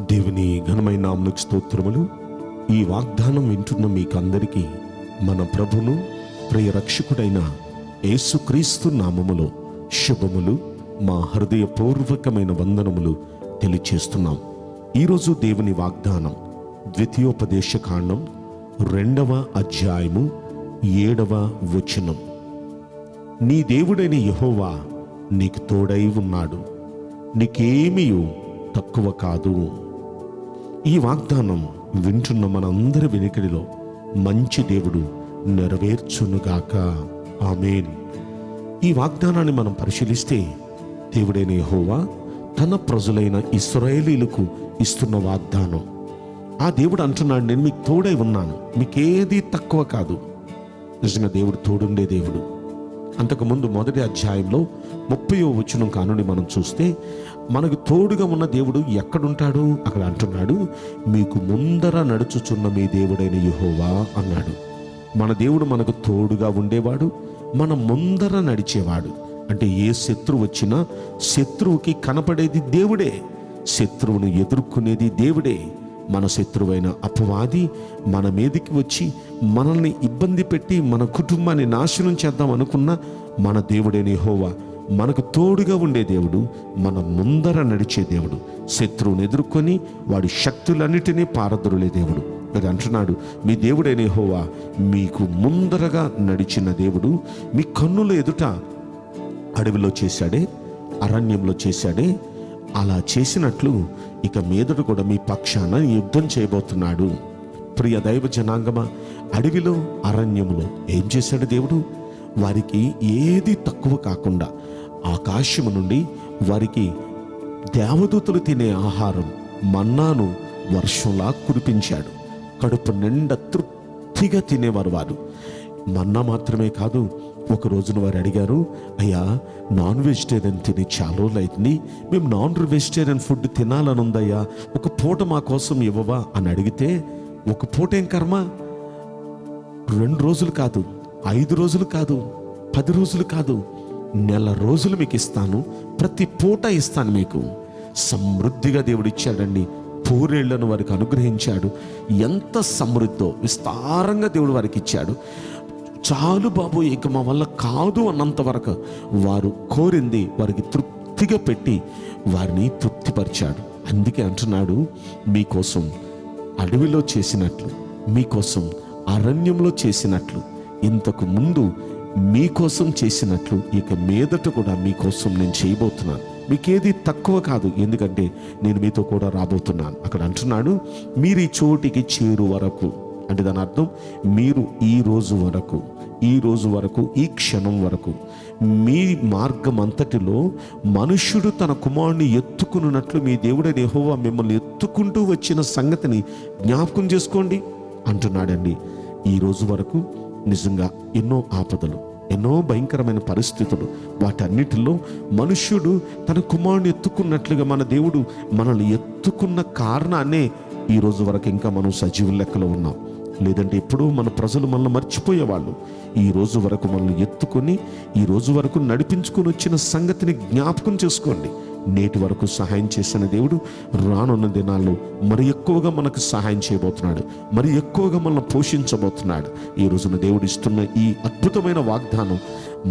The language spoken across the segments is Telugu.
దేవుని ఘనమైన నామకు స్తోత్రములు. ఈ వాగ్దానం వింటున్న మీకందరికీ మన ప్రభును ప్రియ రక్షకుడైన యేసుక్రీస్తు నామములో శుభములు. మా హృదయపూర్వకమైన వందనములు తెలియచేస్తున్నాం. ఈరోజు దేవుని వాగ్దానం ద్వితీయోపదేశ కాండం రెండవ అధ్యాయము ఏడవ వచనం. నీ దేవుడైన యహోవా నీకు తోడై ఉన్నాడు. నీకేమీ తక్కువ కాదు. ఈ వాగ్దానం వింటున్న మనందరి వెనుకడిలో మంచి దేవుడు నెరవేర్చునుగాక. ఆమెన్. ఈ వాగ్దానాన్ని మనం పరిశీలిస్తే దేవుడైన హోవా తన ప్రజలైన ఇస్రాయేలీలకు ఇస్తున్న వాగ్దానం. ఆ దేవుడు అంటున్నాడు నేను మీకు తోడై ఉన్నాను. మీకేది తక్కువ కాదు. నిజంగా దేవుడు తోడుండే దేవుడు. అంతకుముందు మొదటి అధ్యాయంలో ముప్పయో వచనం కానుని మనం చూస్తే మనకు తోడుగా ఉన్న దేవుడు ఎక్కడుంటాడు? అక్కడ అంటున్నాడు మీకు ముందర నడుచుచున్న మీ దేవుడైన యుహోవా అన్నాడు. మన దేవుడు మనకు తోడుగా ఉండేవాడు మన ముందర నడిచేవాడు. అంటే ఏ శత్రువు వచ్చినా శత్రువుకి కనపడేది దేవుడే. శత్రువును ఎదుర్కొనేది దేవుడే. మన శత్రువైన అపవాది మన మీదకి వచ్చి మనల్ని ఇబ్బంది పెట్టి మన కుటుంబాన్ని నాశనం చేద్దాం అనుకున్న మన దేవుడైన యెహోవా మనకు తోడుగా ఉండే దేవుడు మన ముందర నడిచే దేవుడు శత్రువుని ఎదుర్కొని వాడి శక్తులన్నిటినీ పారద్రులే దేవుడు. అది అంటున్నాడు మీ దేవుడైన హోవా మీకు ముందరగా నడిచిన దేవుడు మీ కన్నుల ఎదుట అడవిలో చేశాడే అరణ్యంలో చేశాడే అలా చేసినట్లు ఇక మీదట కూడా మీ పక్షాన యుద్ధం చేయబోతున్నాడు. ప్రియ దైవ జనాంగమ అడవిలో అరణ్యములో ఏం చేశాడు దేవుడు? వారికి ఏది తక్కువ కాకుండా ఆకాశము నుండి వారికి దేవదూతలు తినే ఆహారం మన్నాను వర్షంలా కురిపించాడు. కడుపు నిండా తృప్తిగా తినేవారు వారు. మన్నా మాత్రమే కాదు ఒక రోజున వారు అడిగారు అయ్యా నాన్ వెజిటేరియన్ తిని చాలా రోజులు అవుతుంది మేము నాన్ వెజిటేరియన్ ఫుడ్ తినాలని ఉందయ్యా ఒక పూట మా కోసం ఇవ్వవా? అని అడిగితే ఒక పూట ఏం కర్మ? రెండు రోజులు కాదు ఐదు రోజులు కాదు పది రోజులు కాదు నెల రోజులు మీకు ఇస్తాను. ప్రతి పూట ఇస్తాను మీకు. సమృద్ధిగా దేవుడు ఇచ్చాడండి పూరేళ్ళను వారికి అనుగ్రహించాడు. ఎంత సమృద్ధో విస్తారంగా దేవుడు వారికి ఇచ్చాడు. చాలు బాబు ఇక మా వల్ల కాదు అన్నంత వరకు వారు కోరింది వారికి తృప్తిగా పెట్టి వారిని తృప్తిపరిచాడు. అందుకే అంటున్నాడు మీకోసం అడవిలో చేసినట్లు మీకోసం అరణ్యంలో చేసినట్లు ఇంతకు ముందు మీకోసం చేసినట్లు ఇక మీదట కూడా మీకోసం నేను చేయబోతున్నాను. మీకేది తక్కువ కాదు ఎందుకంటే నేను మీతో కూడా రాబోతున్నాను. అక్కడ అంటున్నాడు మీరు ఈ చోటికి చేరు వరకు. అంటే దాని అర్థం మీరు ఈ రోజు వరకు ఈ రోజు వరకు ఈ క్షణం వరకు మీ మార్గం అంతటిలో మనుష్యుడు తన కుమారుని ఎత్తుకున్నట్లు మీ దేవుడైన ఎహోవా మిమ్మల్ని ఎత్తుకుంటూ వచ్చిన సంగతిని జ్ఞాపకం చేసుకోండి. అంటున్నాడండి ఈ రోజు వరకు నిజంగా ఎన్నో ఆపదలు ఎన్నో భయంకరమైన పరిస్థితులు వాటన్నిటిలో మనుష్యుడు తన కుమారుని ఎత్తుకున్నట్లుగా మన దేవుడు మనల్ని ఎత్తుకున్న కారణాన్నే ఈ రోజు వరకు ఇంకా మనం సజీవ లెక్కలో ఉన్నాం. లేదంటే ఎప్పుడూ మన ప్రజలు మనల్ని మర్చిపోయేవాళ్ళు. ఈ రోజు వరకు మనల్ని ఎత్తుకొని ఈ రోజు వరకు నడిపించుకొని వచ్చిన సంగతిని జ్ఞాపకం చేసుకోండి. నేటి వరకు సహాయం చేసిన దేవుడు రానున్న దినాల్లో మరి ఎక్కువగా మనకు సహాయం చేయబోతున్నాడు. మరి ఎక్కువగా మనల్ని పోషించబోతున్నాడు. ఈ రోజున దేవుడు ఇస్తున్న ఈ అద్భుతమైన వాగ్దానం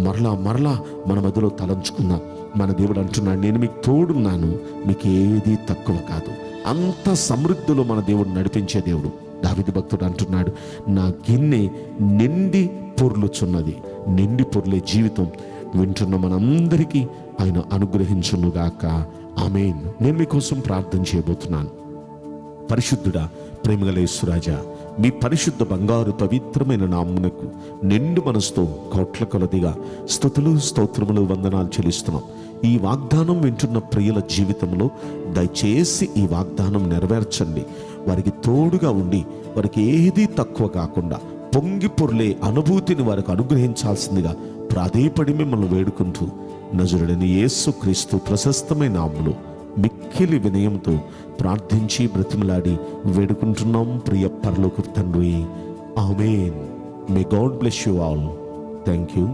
మరలా మరలా మన మధ్యలో తలంచుకుందాం. మన దేవుడు అంటున్నాడు నేను మీకు తోడున్నాను మీకు ఏది తక్కువ కాదు. అంత సమృద్ధిలో మన దేవుడు నడిపించే దేవుడు. దావిది భక్తుడు అంటున్నాడు నా గిన్నె నిండి పొర్లుచున్నది నిండి పొర్లే జీవితం వింటున్న మనందరికీ ఆయన అనుగ్రహించునుగాక. ఆమెన్. నేను మీకోసం ప్రార్థన చేయబోతున్నాను. పరిశుద్ధుడా ప్రేమగలేశ్వరాజా మీ పరిశుద్ధ బంగారు పవిత్రమైన నామ్మునకు నిండు మనసుతో కోట్ల కొలదిగా స్థుతులు స్తోత్రములు వందనాలు చెల్లిస్తున్నాం. ఈ వాగ్దానం వింటున్న ప్రియుల జీవితంలో దయచేసి ఈ వాగ్దానం నెరవేర్చండి. వారికి తోడుగా ఉండి వారికి ఏదీ తక్కువ కాకుండా పొంగి పొర్లే అనుభూతిని వారికి అనుగ్రహించాల్సిందిగా ప్రాధేయపడి మిమ్మల్ని వేడుకుంటూ నజరుడని యేసు క్రీస్తు ప్రశస్తమైన నామములో మిక్కిలి వినయంతో ప్రార్థించి బ్రతిమలాడి వేడుకుంటున్నాం ప్రియ పరలోక తండ్రి. Amen. May God bless you all thank you